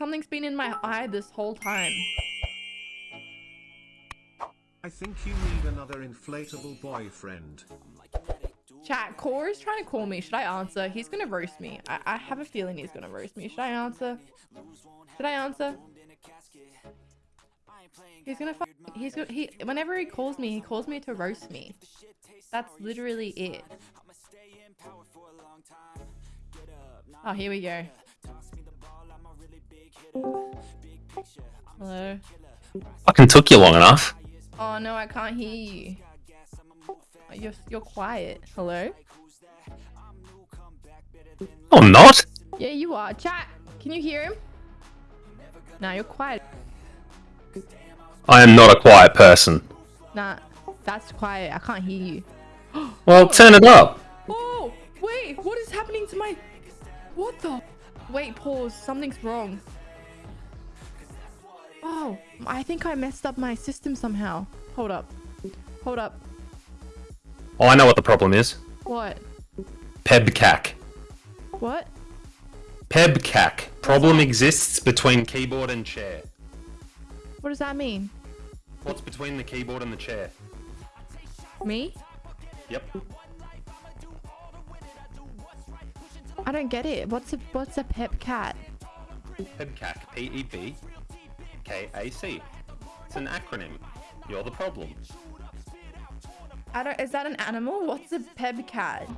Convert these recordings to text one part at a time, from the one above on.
something's been in my eye this whole time. I think you need another inflatable boyfriend. Chat, Core is trying to call me. Should I answer? He's gonna roast me. I, I have a feeling he's gonna roast me. Should I answer? Should I answer? He's gonna he's gonna he whenever he calls me, he calls me to roast me. That's literally it. Oh, here we go. Hello. Fucking took you long enough. Oh no, I can't hear you. You're you're quiet. Hello. Oh, not. Yeah, you are. Chat. Can you hear him? Nah, you're quiet. I am not a quiet person. Nah, that's quiet. I can't hear you. Well, oh. turn it up. Oh, wait. What is happening to my... What the... Wait, pause. Something's wrong. Oh, I think I messed up my system somehow. Hold up. Hold up. Oh, I know what the problem is. What? PEBKAC. What? PEBKAC. Problem exists between keyboard and chair. What does that mean? What's between the keyboard and the chair? Me? Yep. I don't get it. What's a what's a pep cat? PEBKAC. P-E-B-K-A-C. It's an acronym. You're the problem. I don't. Is that an animal? What's a peb cat?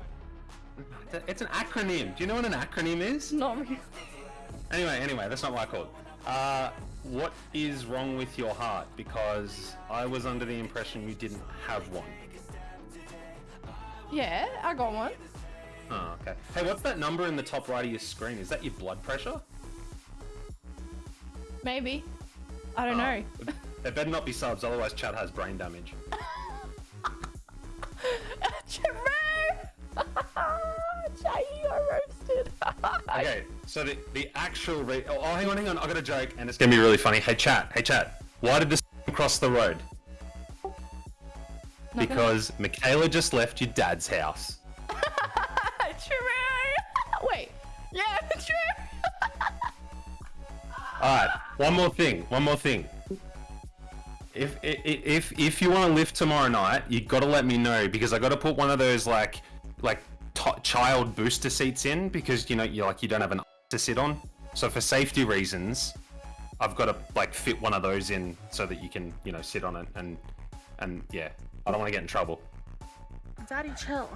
It's an acronym. Do you know what an acronym is? Not really. Anyway, anyway, that's not what I called. Uh, what is wrong with your heart? Because I was under the impression you didn't have one. Yeah, I got one. Oh, okay. Hey, what's that number in the top right of your screen? Is that your blood pressure? Maybe. I don't Oh, know. There better not be subs, otherwise Chad has brain damage. True. You are roasted. Okay, so the, the actual re- oh, oh, hang on, hang on, I got a joke, and it's gonna be really funny. Hey, chat, hey, chat. Why did this cross the road? Not gonna- Because Michaela just left your dad's house. Alright, one more thing, one more thing. If if if, you want to lift tomorrow night, you got to let me know because I got to put one of those like like child booster seats in because you know you like you don't have an to sit on. So for safety reasons, I've got to like fit one of those in so that you can you know sit on it and and yeah, I don't want to get in trouble. Daddy, chill.